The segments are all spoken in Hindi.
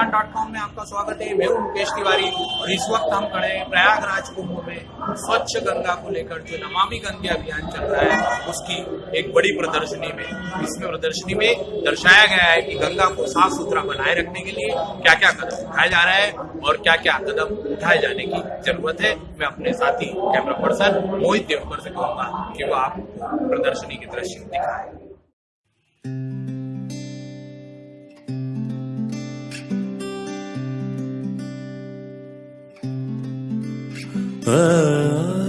आपका स्वागत है। मैं हूँ मुकेश तिवारी और इस वक्त हम खड़े हैं प्रयागराज कुंभ में स्वच्छ गंगा को लेकर जो नमामि गंगे अभियान चल रहा है, उसकी एक बड़ी प्रदर्शनी में। इसमें प्रदर्शनी में दर्शाया गया है कि गंगा को साफ़ सुथरा बनाए रखने के लिए क्या क्या कदम उठाया जा रहा है और क्या क्या कदम उठाए जाने की ज़रूरत है। मैं अपने साथी कैमरा पर्सन मोहित देवकर से कहूँगा कि वो आपको प्रदर्शनी के दृश्य दिखाए। Ah.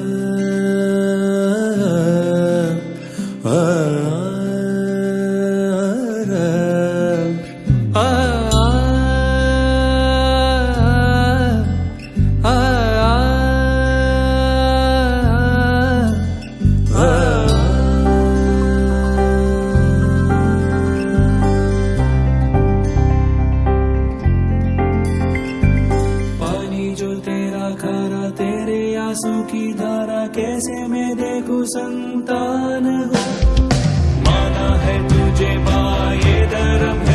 आँसू की धारा कैसे मैं देखूँ संतान हो? माना है तुझे माए ये धर्म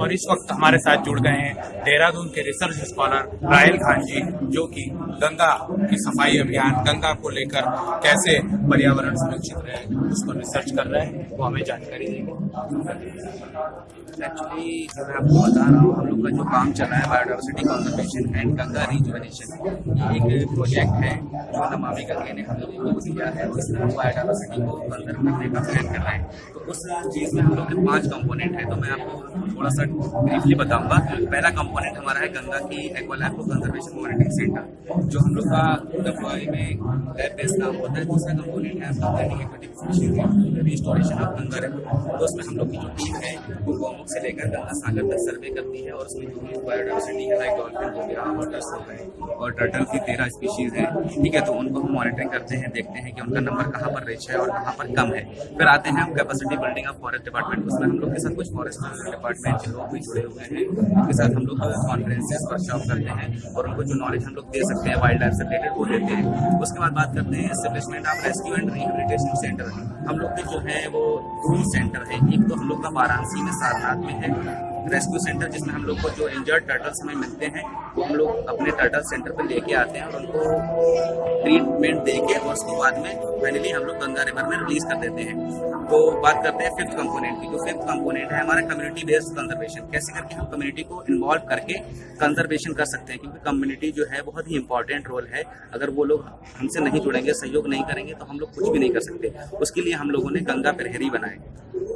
और इस वक्त हमारे साथ जुड़ गए हैं देहरादून के रिसर्च स्कॉलर रायल खान जी, जो कि गंगा की सफ़ाई अभियान, गंगा को लेकर कैसे पर्यावरण सुरक्षित रहे, उस पर रिसर्च कर रहे हैं, वो हमें जानकारी देंगे। एक्चुअली मैं आपको बता रहा हूँ, हम लोग का जो काम चल रहा है biodiversity conservation and Ganga rejuvenation ये एक प्रोजेक्ट है, जो नमामि गंगे ने हम लोगों को दिया है हम बायोडाइवर्सिटी को कंजर्व करने का प्लान कर रहे हैं। तो उस चीज़ में हम लोग के पाँच कंपोनेंट है तो मैं आपको थोड़ा सा ब्रीफली बताऊँगा, पहला कंपोनेंट हमारा है गंगा की एक्वालाइफ कंजर्वेशन मॉनिटरिंग सेंटर जो हम लोग का डब्ल्यू में लैब बेस्ड काम होता है। दूसरा कंपोनेंट है आपका species restoration of Ganga river तो उसमें हम लोग की जो टीम है, वो गोमुख से लेकर गंगा सागर तक सर्वे करती है और उसमें जो भी बायोडाइवर्सिटी है लाइक डॉल्फिन हो गया वाटर्स हो गए और टर्टल की तेरह स्पीशीज है। ठीक है तो उनको हम मॉनिटरिंग करते हैं, देखते हैं कि उनका नंबर कहाँ पर रिच है और कहाँ पर कम है। फिर आते हैं हम capacity building of forest department उसमें हम लोग के साथ कुछ फॉरेस्ट डिपार्टमेंट के लोग भी जुड़े हुए हैं। उनके साथ हम लोग कॉन्फ्रेंसेस वर्कशॉप करते हैं और उनको जो नॉलेज हम लोग दे सकते हैं वाइल्ड लाइफ से रिलेटेड वो देते हैं। उसके बाद बात करते हैं establishment of rescue and rehabilitation centre हम लोग के जो है वो दो सेंटर है। एक तो हम लोग का वाराणसी में सारनाथ में है। रेस्क्यू सेंटर, जिसमें हम लोग को जो इंजर्ड टर्टल्स हमें मिलते हैं, वो हम लोग अपने टर्टल सेंटर पर लेके आते हैं और उनको ट्रीटमेंट दे के और उसके बाद में फाइनली हम लोग गंगा रिवर में रिलीज़ कर देते हैं। तो बात करते हैं फिफ्थ कंपोनेंट की। जो फिफ्थ कंपोनेंट है, हमारा कम्युनिटी बेस्ड कंजर्वेशन कैसे करके हम कम्युनिटी को इन्वॉल्व करके कंजर्वेशन कर सकते हैं? क्योंकि कम्युनिटी जो है, बहुत ही इंपॉर्टेंट रोल है। अगर वो लोग हमसे नहीं जुड़ेंगे, सहयोग नहीं करेंगे तो हम लोग कुछ भी नहीं कर सकते। उसके लिए हम लोगों ने गंगा प्रहरी बनाए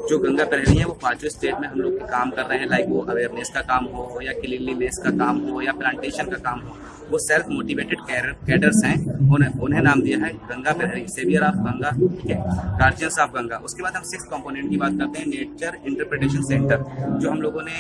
जो गंगा प्रहरी है, वो पाँचों स्टेट में हम लोग काम कर रहे हैं लाइक वो अवेयरनेस का काम हो या क्लीनलीनेस का काम हो या प्लांटेशन का काम हो, वो सेल्फ मोटिवेटेड कैडर्स हैं, उन्हें उन्हें नाम दिया है गंगा प्रहरी सेवियर ऑफ़ गंगा ठीक है? गार्जियंस ऑफ़ गंगा उसके बाद हम सिक्स कंपोनेंट की बात करते हैं नेचर इंटरप्रिटेशन सेंटर जो हम लोगों ने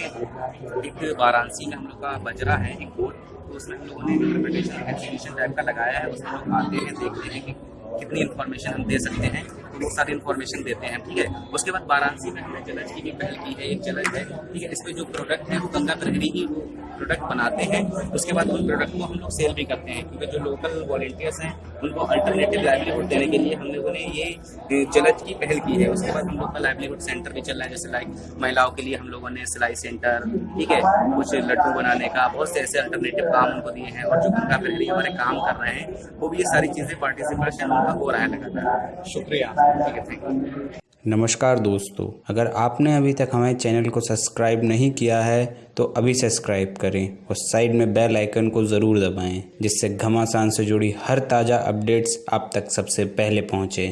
एक वाराणसी में हम लोग का बजरा है, एक बोर्ड तो उसमें हम लोगों ने इंटरप्रिटेशन एग्जीबिशन टाइप का लगाया है, उसमें लोग आते हैं, देखते हैं कि कितनी इन्फॉर्मेशन हम दे सकते हैं वो सारी इन्फॉर्मेशन देते हैं, ठीक है? उसके बाद वाराणसी में हमने जलज की भी पहल की है, एक जलज है, ठीक है? इसमें जो प्रोडक्ट है, वो गंगा प्रहरी ही प्रोडक्ट बनाते हैं। उसके बाद उन प्रोडक्ट को हम लोग सेल भी करते हैं, क्योंकि जो लोकल वॉल्टियर्स हैं, उनको अल्टरनेटिव लाइवलीहुड देने के लिए हम लोगों ने ये जलज की पहल की है। उसके बाद हम लोग का लाइवलीहुड सेंटर भी चल रहा है, जैसे लाइक महिलाओं के लिए हम लोगों ने सिलाई सेंटर ठीक है? कुछ लड्डू बनाने का, बहुत से ऐसे अल्टरनेटिव काम उनको दिए हैं। और जो गंगा प्रहरी हमारे काम कर रहे हैं, वो भी ये सारी चीज़ें पार्टिसिपेशन हो रहा है लगातार शुक्रिया। ठीक है थैंक यू नमस्कार दोस्तों, अगर आपने अभी तक हमारे चैनल को सब्सक्राइब नहीं किया है तो अभी सब्सक्राइब करें और साइड में बेल आइकन को ज़रूर दबाएँ, जिससे घमासान से जुड़ी हर ताज़ा अपडेट्स आप तक सबसे पहले पहुँचे।